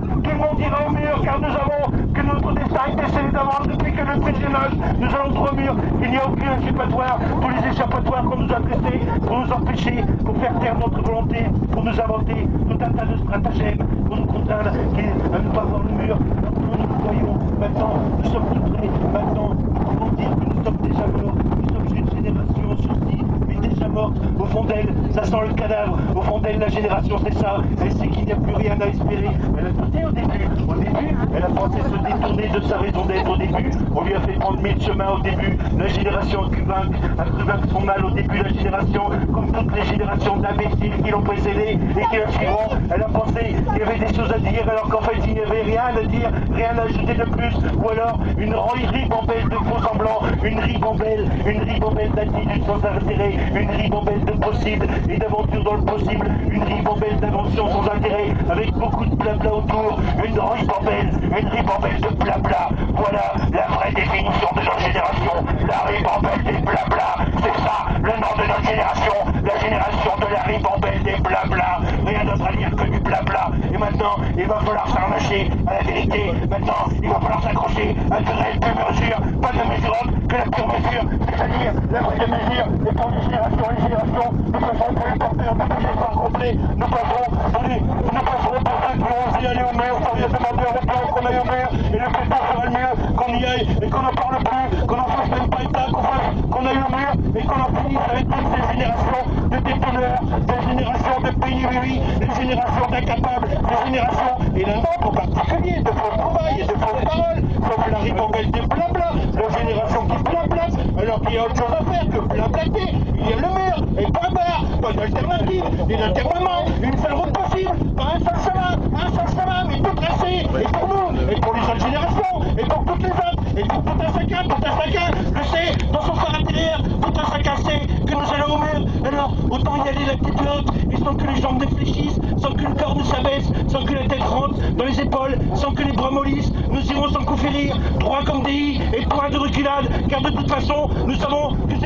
tout le monde ira au mur, car nous avons que notre destin est scellé d'avance depuis que le âge. Nous allons droit au mur. Il n'y a aucun échappatoire. Tous les échappatoires qu'on nous a testés pour nous empêcher, pour faire taire notre volonté, pour nous inventer tout un tas de stratagèmes, pour nous contraindre à ne pas voir le mur. Maintenant, nous le voyons. Maintenant, nous sommes tout prêts. Maintenant, nous pouvons dire que nous sommes déjà morts. Nous sommes une génération en sursis, mais déjà Au fond d'elle, ça sent le cadavre. Au fond d'elle, la génération, c'est ça. Elle sait qu'il n'y a plus rien à espérer. Elle a douté au début. Au début, elle a pensé de sa raison d'être au début. On lui a fait prendre mille chemins au début. La génération vaincre, a cru son mal au début. La génération, comme toutes les générations d'imbéciles qui l'ont précédé et qui la suivront, elle a pensé qu'il y avait des choses à dire alors qu'en fait il n'y avait rien à dire, rien à ajouter de plus. Ou alors une ribambelle de faux semblants, une ribambelle, une ribambelle d'attitudes sans intérêt, une ribambelle de possibles et d'aventures dans le possible, une ribambelle d'inventions sans intérêt, avec beaucoup de blabla autour, une ribambelle, une ribambelle de blabla. Voilà la vraie définition de notre génération, la ribambelle des blabla. C'est ça, le nom de notre génération, la génération de la ribambelle des blabla. Rien d'autre à dire que du blabla. Et maintenant, il va falloir s'arracher à la vérité. Maintenant, il va falloir s'accrocher à réelles pure mesure, pas de mesure que la pure mesure, c'est-à-dire la vraie mesure. Et pour les générations et les générations, nous passerons pour les porteurs de tous les complets. Nous passerons, allez, nous passerons pour ceux qui ont osé aller au mur sans rien demander qu'on aille au mur. Le mieux qu'on y aille et qu'on n'en parle plus, qu'on n'en fasse même pas état, qu'on fasse, qu'on aille au mur et qu'on en finisse avec toutes ces générations de détonneurs, des générations de pénurie, des générations d'incapables, des générations, et nôtre en particulier, de faux trouvailles et de fausses paroles, comme la ribambelle des blabla, la génération qui blablate, alors qu'il y a autre chose à faire que blablater. Il y a le mur, et point barre, pas d'alternative, ni d'internement, une seule route possible, pas un seul chemin, un seul chemin, mais tout tracé, et pour nous, et pour les autres générations, et pour toutes les autres, et pour tout un chacun, tout un chacun, le sait, dans son corps intérieur, tout un chacun sait que nous allons au mur, alors autant y aller la tête et sans que les jambes réfléchissent, sans que le corps ne s'abaisse, sans que la tête rentre dans les épaules, sans que les bras mollissent, nous irons sans coup férir, droit comme des i, et point de reculade, car de toute façon, nous savons que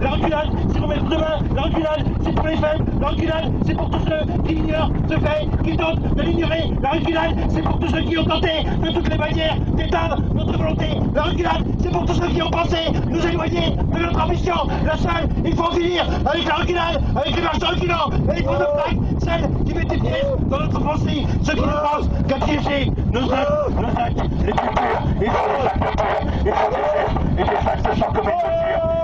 la reculade, c'est remettre demain, la reculade, c'est pour les faibles, la reculade, c'est pour tous ceux qui ignorent ce fait, qui tentent de l'ignorer, la reculade, c'est pour tous ceux qui ont tenté de toutes les manières d'éteindre notre volonté, la reculade, c'est pour tous ceux qui ont pensé nous éloigner de notre ambition, la seule, il faut en finir avec la reculade, avec les marches reculants, et les coups de plaque, celle qui met des pièces dans notre pensée, ceux qui ne pensent qu'à piéger nos actes, nos actes les il faut des actes purs, il faut des gestes et des actes commune mesure,